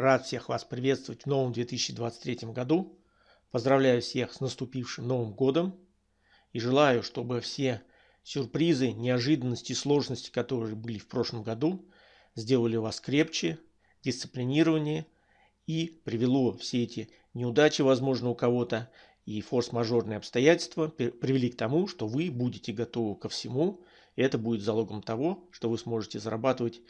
Рад всех вас приветствовать в новом 2023 году. Поздравляю всех с наступившим Новым годом. И желаю, чтобы все сюрпризы, неожиданности, сложности, которые были в прошлом году, сделали вас крепче, дисциплинированнее и привело все эти неудачи, возможно, у кого-то и форс-мажорные обстоятельства привели к тому, что вы будете готовы ко всему. И это будет залогом того, что вы сможете зарабатывать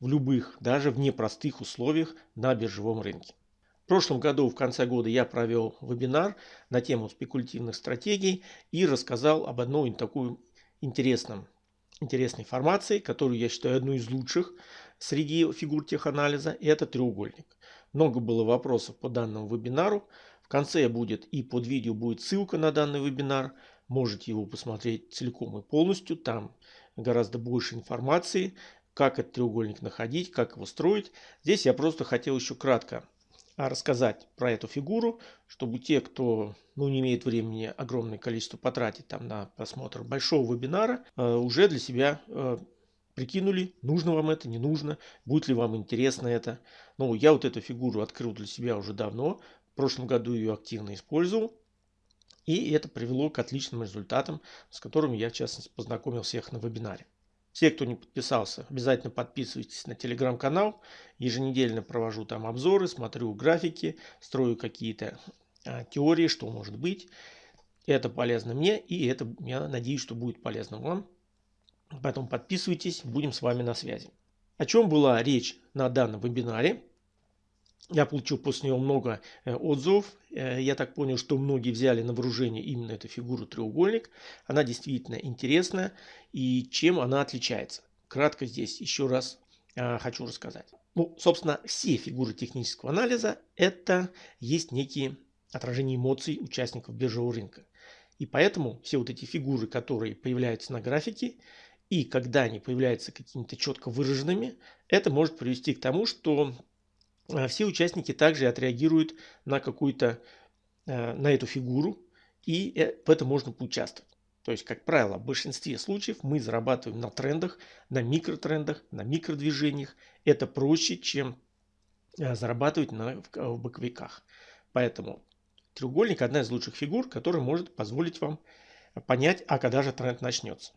в любых, даже в непростых условиях на биржевом рынке. В прошлом году, в конце года, я провел вебинар на тему спекулятивных стратегий и рассказал об одной такой интересном, интересной формации, которую я считаю одной из лучших среди фигур теханализа. И это треугольник. Много было вопросов по данному вебинару. В конце будет и под видео будет ссылка на данный вебинар. Можете его посмотреть целиком и полностью. Там гораздо больше информации как этот треугольник находить, как его строить. Здесь я просто хотел еще кратко а, рассказать про эту фигуру, чтобы те, кто ну, не имеет времени огромное количество потратить там на просмотр большого вебинара, а, уже для себя а, прикинули, нужно вам это, не нужно, будет ли вам интересно это. Ну, я вот эту фигуру открыл для себя уже давно, в прошлом году ее активно использовал. И это привело к отличным результатам, с которыми я, в частности, познакомил всех на вебинаре. Все, кто не подписался, обязательно подписывайтесь на телеграм-канал. Еженедельно провожу там обзоры, смотрю графики, строю какие-то а, теории, что может быть. Это полезно мне и это, я надеюсь, что будет полезно вам. Поэтому подписывайтесь, будем с вами на связи. О чем была речь на данном вебинаре? Я получил после него много э, отзывов. Э, я так понял, что многие взяли на вооружение именно эту фигуру треугольник. Она действительно интересная. И чем она отличается? Кратко здесь еще раз э, хочу рассказать. Ну, собственно, все фигуры технического анализа это есть некие отражения эмоций участников биржевого рынка. И поэтому все вот эти фигуры, которые появляются на графике, и когда они появляются какими-то четко выраженными, это может привести к тому, что все участники также отреагируют на какую-то, э, на эту фигуру, и э, в этом можно поучаствовать. То есть, как правило, в большинстве случаев мы зарабатываем на трендах, на микротрендах, на микродвижениях. Это проще, чем э, зарабатывать на, в боковиках. Поэтому треугольник одна из лучших фигур, которая может позволить вам понять, а когда же тренд начнется.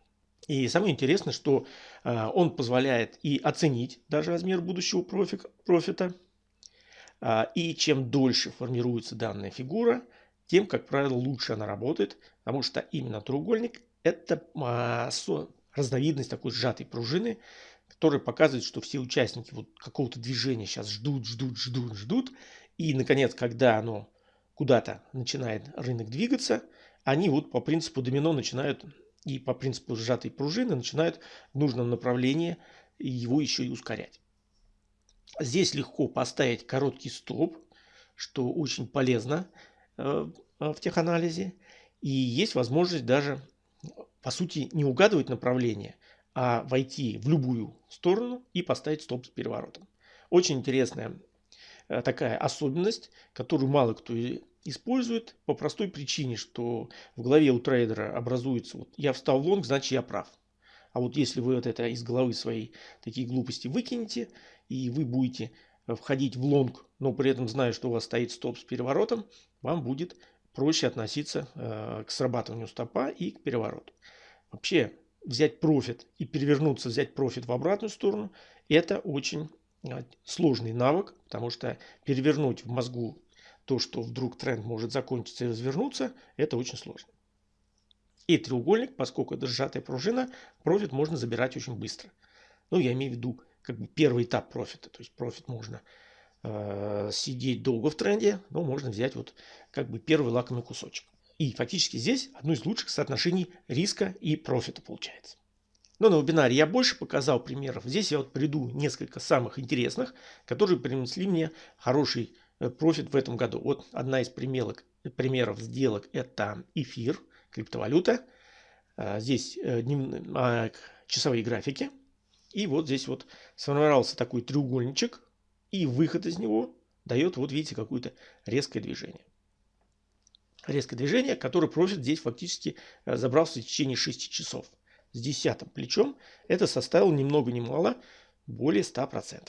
И самое интересное, что он позволяет и оценить даже размер будущего профита, и чем дольше формируется данная фигура, тем, как правило, лучше она работает, потому что именно треугольник – это а, разновидность такой сжатой пружины, которая показывает, что все участники вот какого-то движения сейчас ждут, ждут, ждут, ждут. И, наконец, когда оно куда-то начинает рынок двигаться, они вот по принципу домино начинают и по принципу сжатой пружины начинают в нужном направлении его еще и ускорять. Здесь легко поставить короткий стоп, что очень полезно э, в теханализе. И есть возможность даже, по сути, не угадывать направление, а войти в любую сторону и поставить стоп с переворотом. Очень интересная э, такая особенность, которую мало кто использует по простой причине, что в голове у трейдера образуется, вот я встал в лонг, значит я прав. А вот если вы вот это из головы своей такие глупости выкинете, и вы будете э, входить в лонг, но при этом зная, что у вас стоит стоп с переворотом, вам будет проще относиться э, к срабатыванию стопа и к перевороту. Вообще взять профит и перевернуться, взять профит в обратную сторону, это очень э, сложный навык, потому что перевернуть в мозгу то, что вдруг тренд может закончиться и развернуться, это очень сложно. И треугольник, поскольку это сжатая пружина, профит можно забирать очень быстро. Ну, я имею в виду как бы первый этап профита. То есть профит можно э, сидеть долго в тренде, но можно взять вот как бы первый лакомый кусочек. И фактически здесь одно из лучших соотношений риска и профита получается. Но на вебинаре я больше показал примеров. Здесь я вот приду несколько самых интересных, которые принесли мне хороший э, профит в этом году. Вот одна из примеров, примеров сделок это эфир – криптовалюта. А, здесь э, а, часовые графики. И вот здесь вот сформировался такой треугольничек. И выход из него дает, вот видите, какое-то резкое движение. Резкое движение, которое профит здесь фактически э, забрался в течение 6 часов. С десятым плечом это составило ни много ни мало более 100%.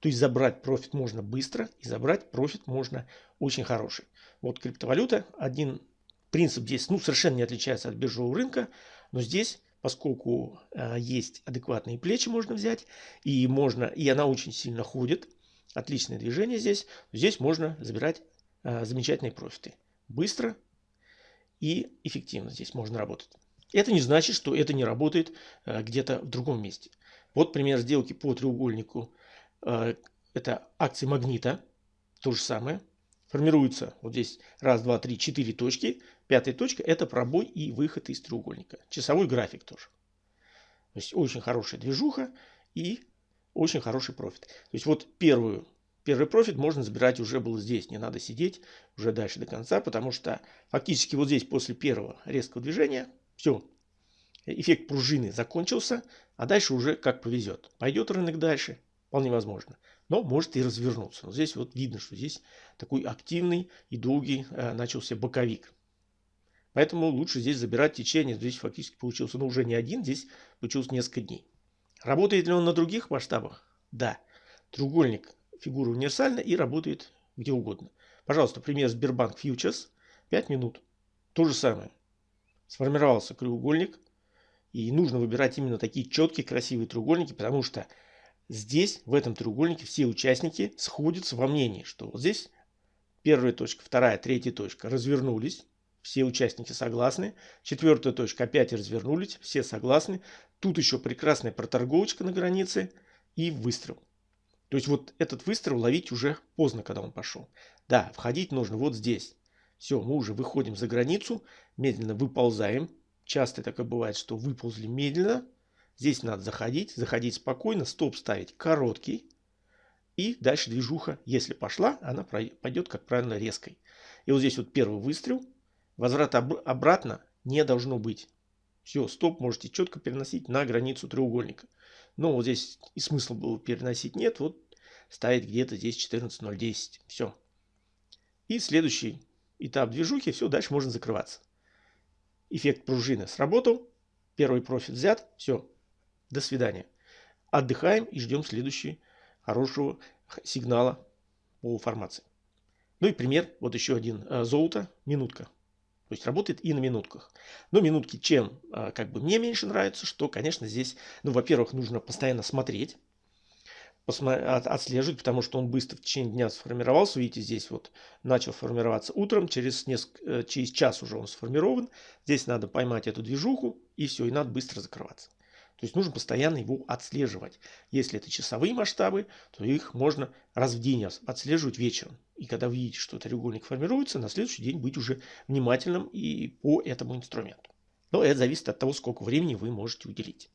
То есть забрать профит можно быстро и забрать профит можно очень хороший. Вот криптовалюта, один принцип здесь ну, совершенно не отличается от биржевого рынка, но здесь, поскольку э, есть адекватные плечи можно взять, и, можно, и она очень сильно ходит, отличное движение здесь, здесь можно забирать э, замечательные профиты. Быстро и эффективно здесь можно работать. Это не значит, что это не работает э, где-то в другом месте. Вот пример сделки по треугольнику. Э, это акции магнита. То же самое. Формируется вот здесь раз, два, три, четыре точки. Пятая точка это пробой и выход из треугольника. Часовой график тоже. То есть очень хорошая движуха и очень хороший профит. То есть вот первую, первый профит можно забирать уже было здесь. Не надо сидеть уже дальше до конца, потому что фактически вот здесь после первого резкого движения все, эффект пружины закончился, а дальше уже как повезет. Пойдет рынок дальше, вполне возможно. Но может и развернуться. Но здесь вот видно, что здесь такой активный и долгий э, начался боковик. Поэтому лучше здесь забирать течение. Здесь фактически получился, ну уже не один, здесь получилось несколько дней. Работает ли он на других масштабах? Да. Треугольник фигура универсальна и работает где угодно. Пожалуйста, пример Сбербанк Фьючерс. 5 минут. То же самое сформировался треугольник. И нужно выбирать именно такие четкие, красивые треугольники, потому что здесь, в этом треугольнике, все участники сходятся во мнении, что вот здесь первая точка, вторая, третья точка развернулись, все участники согласны. Четвертая точка опять развернулись, все согласны. Тут еще прекрасная проторговочка на границе и выстрел. То есть вот этот выстрел ловить уже поздно, когда он пошел. Да, входить нужно вот здесь. Все, мы уже выходим за границу, медленно выползаем. Часто такое бывает, что выползли медленно. Здесь надо заходить, заходить спокойно, стоп ставить короткий. И дальше движуха, если пошла, она пойдет, как правильно, резкой. И вот здесь вот первый выстрел. Возврата об обратно не должно быть. Все, стоп можете четко переносить на границу треугольника. Но вот здесь и смысла было переносить нет. Вот ставить где-то здесь 14.010. Все. И следующий этап движухи, все, дальше можно закрываться. Эффект пружины сработал, первый профит взят, все, до свидания. Отдыхаем и ждем следующего хорошего сигнала по формации. Ну и пример, вот еще один, э, золото, минутка. То есть работает и на минутках. Но минутки чем э, как бы мне меньше нравится, что, конечно, здесь, ну, во-первых, нужно постоянно смотреть, отслеживать, потому что он быстро в течение дня сформировался. Видите, здесь вот начал формироваться утром, через, несколько, э, через час уже он сформирован. Здесь надо поймать эту движуху и все, и надо быстро закрываться. То есть нужно постоянно его отслеживать. Если это часовые масштабы, то их можно раз в день отслеживать вечером. И когда вы видите, что треугольник формируется, на следующий день быть уже внимательным и по этому инструменту. Но это зависит от того, сколько времени вы можете уделить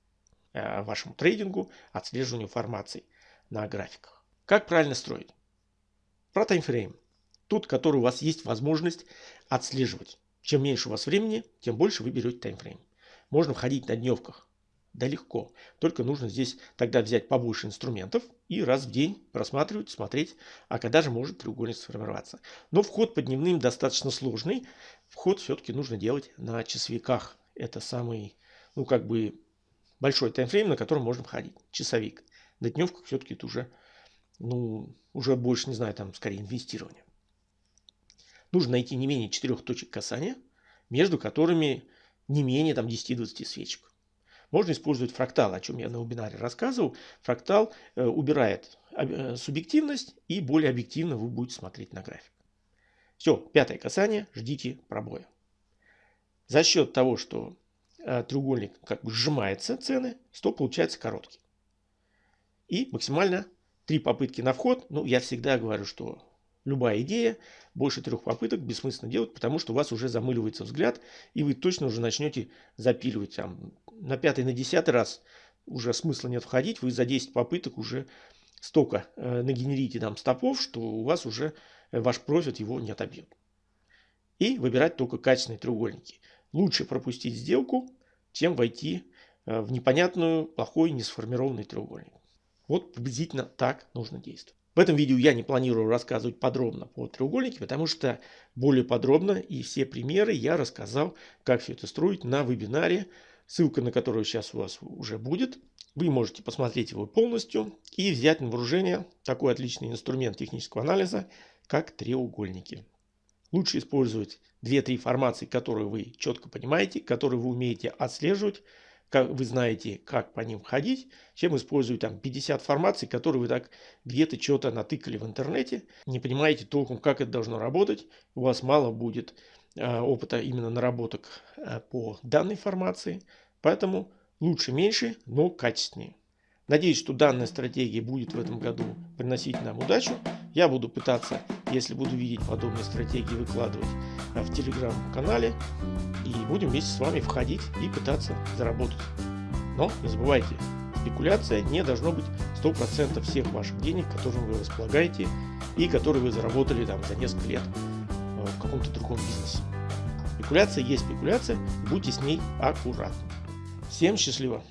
э, вашему трейдингу, отслеживанию формаций на графиках. Как правильно строить? Про таймфрейм. Тот, который у вас есть возможность отслеживать. Чем меньше у вас времени, тем больше вы берете таймфрейм. Можно входить на дневках. Да легко. Только нужно здесь тогда взять побольше инструментов и раз в день просматривать, смотреть, а когда же может треугольник сформироваться. Но вход по дневным достаточно сложный. Вход все-таки нужно делать на часовиках. Это самый, ну как бы, большой таймфрейм, на котором можно входить. Часовик. На дневках все-таки это уже, ну, уже больше, не знаю, там скорее инвестирование. Нужно найти не менее четырех точек касания, между которыми не менее там 10-20 свечек. Можно использовать фрактал, о чем я на вебинаре рассказывал. Фрактал э, убирает э, субъективность и более объективно вы будете смотреть на график. Все, пятое касание, ждите пробоя. За счет того, что э, треугольник как бы сжимается цены, стоп получается короткий. И максимально три попытки на вход. Ну, я всегда говорю, что любая идея, больше трех попыток бессмысленно делать, потому что у вас уже замыливается взгляд, и вы точно уже начнете запиливать. Там, на пятый, на десятый раз уже смысла нет входить, вы за 10 попыток уже столько э, нагенерите там стопов, что у вас уже э, ваш профит его не отобьет. И выбирать только качественные треугольники. Лучше пропустить сделку, чем войти э, в непонятную, плохой, несформированный треугольник. Вот приблизительно так нужно действовать. В этом видео я не планирую рассказывать подробно по треугольнике, потому что более подробно и все примеры я рассказал, как все это строить на вебинаре, ссылка на который сейчас у вас уже будет. вы можете посмотреть его полностью и взять на вооружение такой отличный инструмент технического анализа, как треугольники. Лучше использовать 2-3 формации, которые вы четко понимаете, которые вы умеете отслеживать, как вы знаете, как по ним ходить, чем использовать там 50 формаций, которые вы так где-то что-то натыкали в интернете, не понимаете толком, как это должно работать, у вас мало будет опыта именно наработок э, по данной формации, поэтому лучше меньше, но качественнее. Надеюсь, что данная стратегия будет в этом году приносить нам удачу. Я буду пытаться, если буду видеть подобные стратегии, выкладывать э, в телеграм-канале. И будем вместе с вами входить и пытаться заработать. Но не забывайте, спекуляция не должно быть 100% всех ваших денег, которыми вы располагаете и которые вы заработали там, за несколько лет в каком-то другом бизнесе. Спекуляция есть спекуляция, будьте с ней аккуратны. Всем счастливо!